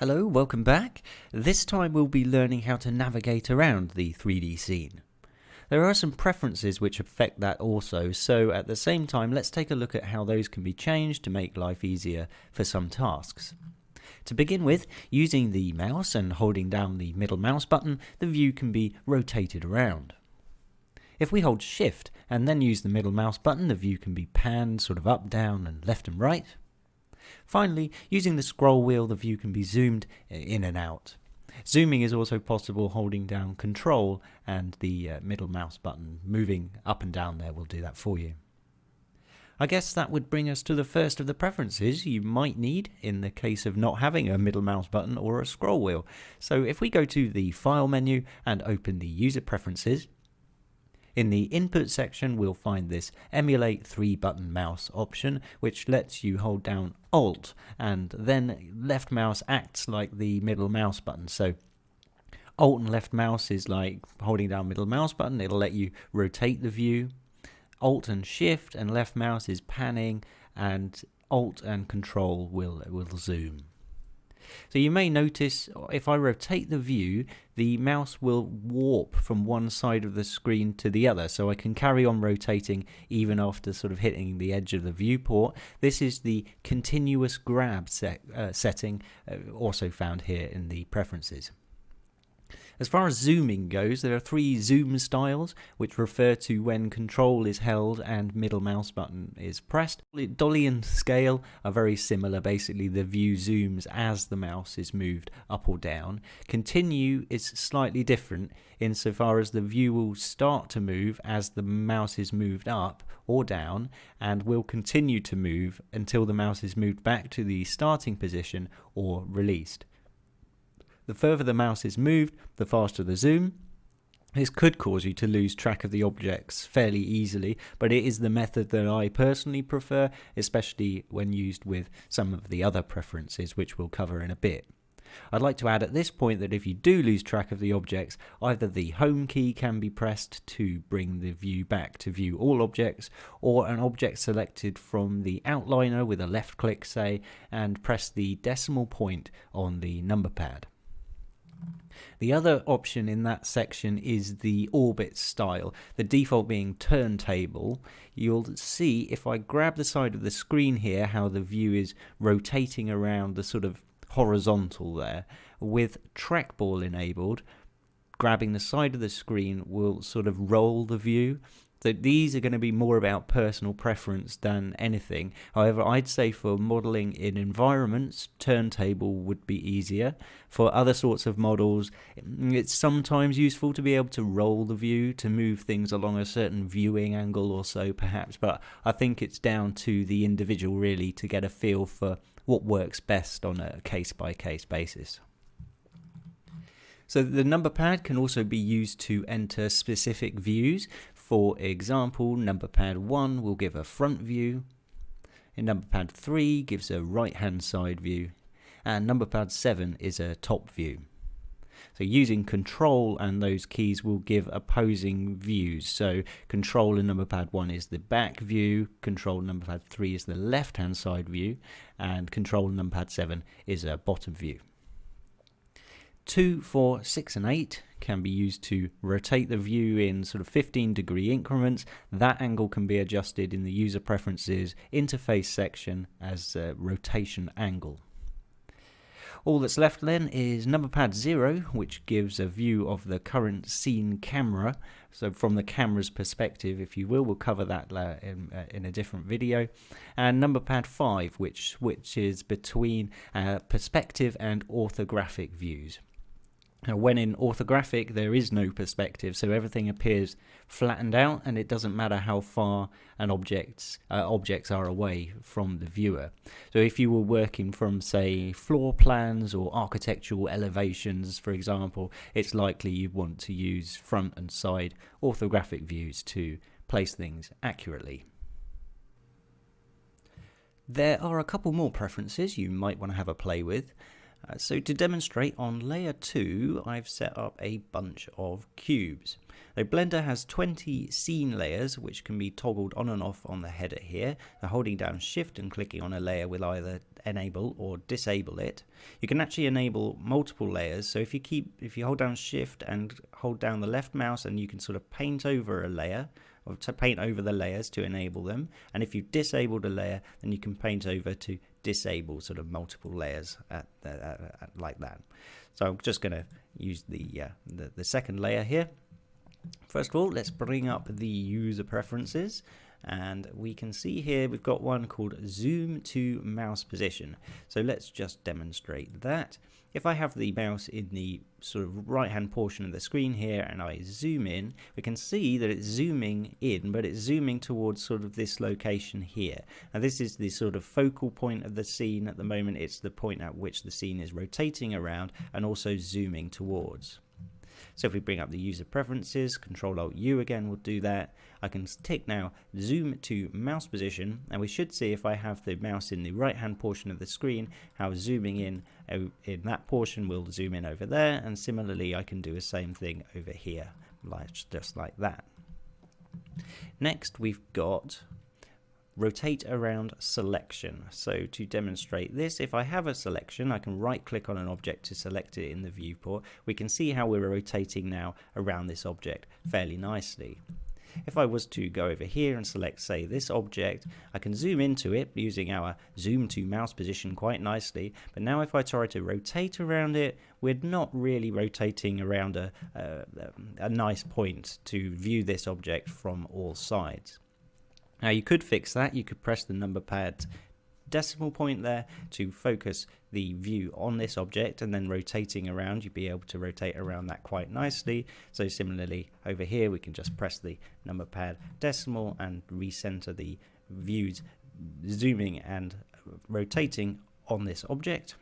Hello, welcome back. This time we'll be learning how to navigate around the 3D scene. There are some preferences which affect that also, so at the same time let's take a look at how those can be changed to make life easier for some tasks. To begin with, using the mouse and holding down the middle mouse button, the view can be rotated around. If we hold shift and then use the middle mouse button, the view can be panned sort of up, down and left and right. Finally, using the scroll wheel, the view can be zoomed in and out. Zooming is also possible holding down control and the uh, middle mouse button moving up and down there will do that for you. I guess that would bring us to the first of the preferences you might need in the case of not having a middle mouse button or a scroll wheel. So if we go to the File menu and open the User Preferences, in the input section, we'll find this emulate three button mouse option, which lets you hold down Alt and then left mouse acts like the middle mouse button. So Alt and left mouse is like holding down middle mouse button. It'll let you rotate the view. Alt and shift and left mouse is panning and Alt and control will will zoom. So you may notice if I rotate the view, the mouse will warp from one side of the screen to the other. So I can carry on rotating even after sort of hitting the edge of the viewport. This is the continuous grab set, uh, setting, uh, also found here in the preferences. As far as zooming goes, there are three zoom styles, which refer to when control is held and middle mouse button is pressed. Dolly and scale are very similar. Basically, the view zooms as the mouse is moved up or down. Continue is slightly different insofar as the view will start to move as the mouse is moved up or down and will continue to move until the mouse is moved back to the starting position or released. The further the mouse is moved, the faster the zoom. This could cause you to lose track of the objects fairly easily, but it is the method that I personally prefer, especially when used with some of the other preferences, which we'll cover in a bit. I'd like to add at this point that if you do lose track of the objects, either the home key can be pressed to bring the view back to view all objects, or an object selected from the outliner with a left click, say, and press the decimal point on the number pad. The other option in that section is the orbit style, the default being turntable. You'll see if I grab the side of the screen here how the view is rotating around the sort of horizontal there. With trackball enabled, grabbing the side of the screen will sort of roll the view so these are going to be more about personal preference than anything. However, I'd say for modeling in environments, turntable would be easier. For other sorts of models, it's sometimes useful to be able to roll the view to move things along a certain viewing angle or so, perhaps. But I think it's down to the individual really to get a feel for what works best on a case by case basis. So the number pad can also be used to enter specific views. For example, number pad 1 will give a front view, and number pad 3 gives a right hand side view, and number pad 7 is a top view. So using control and those keys will give opposing views. So control in number pad 1 is the back view, control number pad 3 is the left hand side view, and control number pad 7 is a bottom view. 2, 4, 6 and 8 can be used to rotate the view in sort of 15 degree increments. That angle can be adjusted in the user preferences interface section as rotation angle. All that's left then is number pad 0, which gives a view of the current scene camera. So from the camera's perspective, if you will, we'll cover that in, uh, in a different video. And number pad 5, which switches between uh, perspective and orthographic views. Now, when in orthographic, there is no perspective, so everything appears flattened out, and it doesn't matter how far an objects uh, objects are away from the viewer. So, if you were working from, say, floor plans or architectural elevations, for example, it's likely you'd want to use front and side orthographic views to place things accurately. There are a couple more preferences you might want to have a play with. Uh, so to demonstrate on layer 2 I've set up a bunch of cubes. The Blender has 20 scene layers which can be toggled on and off on the header here. So holding down shift and clicking on a layer will either enable or disable it, you can actually enable multiple layers. So if you keep, if you hold down shift and hold down the left mouse and you can sort of paint over a layer or to paint over the layers to enable them. And if you've disabled a layer, then you can paint over to disable sort of multiple layers at, at, at, like that. So I'm just going to use the, uh, the, the second layer here. First of all, let's bring up the user preferences and we can see here we've got one called zoom to mouse position. So let's just demonstrate that. If I have the mouse in the sort of right hand portion of the screen here and I zoom in we can see that it's zooming in but it's zooming towards sort of this location here. And this is the sort of focal point of the scene at the moment. It's the point at which the scene is rotating around and also zooming towards so if we bring up the user preferences, Control Alt U again will do that. I can tick now zoom to mouse position and we should see if I have the mouse in the right hand portion of the screen how zooming in in that portion will zoom in over there and similarly I can do the same thing over here like just like that. Next we've got rotate around selection. So to demonstrate this, if I have a selection, I can right click on an object to select it in the viewport. We can see how we're rotating now around this object fairly nicely. If I was to go over here and select, say, this object, I can zoom into it using our zoom to mouse position quite nicely. But now if I try to rotate around it, we're not really rotating around a, a, a nice point to view this object from all sides. Now you could fix that, you could press the number pad decimal point there to focus the view on this object and then rotating around you'd be able to rotate around that quite nicely. So similarly over here we can just press the number pad decimal and recenter the views zooming and rotating on this object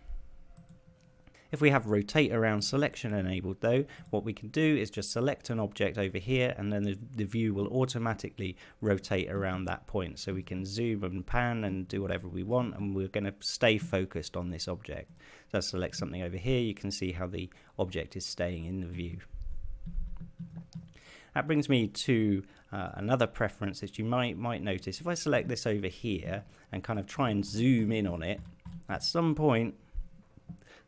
if we have rotate around selection enabled though, what we can do is just select an object over here and then the, the view will automatically rotate around that point. So we can zoom and pan and do whatever we want and we're going to stay focused on this object. So select something over here, you can see how the object is staying in the view. That brings me to uh, another preference that you might might notice. If I select this over here and kind of try and zoom in on it, at some point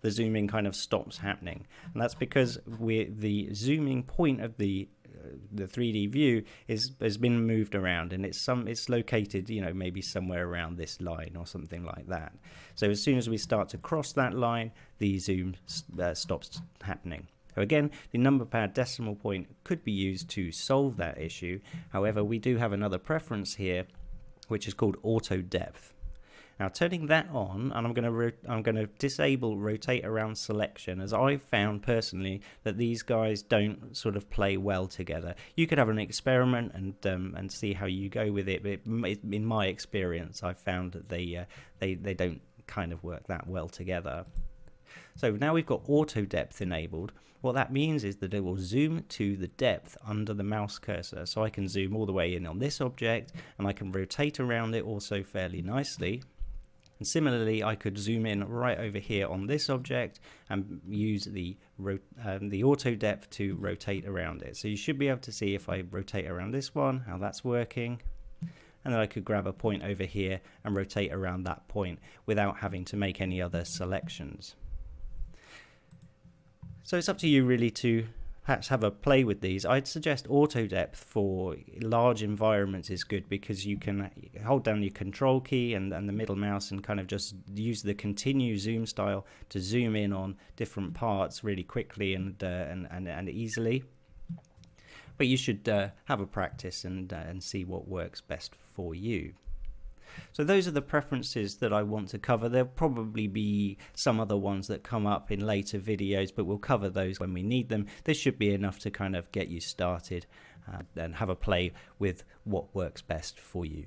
the zooming kind of stops happening. And that's because we the zooming point of the uh, the 3D view is has been moved around and it's some it's located you know maybe somewhere around this line or something like that. So as soon as we start to cross that line the zoom uh, stops happening. So again the number pad decimal point could be used to solve that issue. However we do have another preference here which is called auto depth now turning that on, and I'm going to I'm going to disable rotate around selection, as I've found personally that these guys don't sort of play well together. You could have an experiment and um, and see how you go with it, but in my experience, I've found that they uh, they they don't kind of work that well together. So now we've got auto depth enabled. What that means is that it will zoom to the depth under the mouse cursor. So I can zoom all the way in on this object and I can rotate around it also fairly nicely. And similarly, I could zoom in right over here on this object and use the, um, the auto depth to rotate around it. So you should be able to see if I rotate around this one, how that's working. And then I could grab a point over here and rotate around that point without having to make any other selections. So it's up to you really to perhaps have a play with these. I'd suggest auto depth for large environments is good because you can hold down your control key and, and the middle mouse and kind of just use the continue zoom style to zoom in on different parts really quickly and uh, and, and, and easily. But you should uh, have a practice and uh, and see what works best for you. So those are the preferences that I want to cover. There'll probably be some other ones that come up in later videos, but we'll cover those when we need them. This should be enough to kind of get you started uh, and have a play with what works best for you.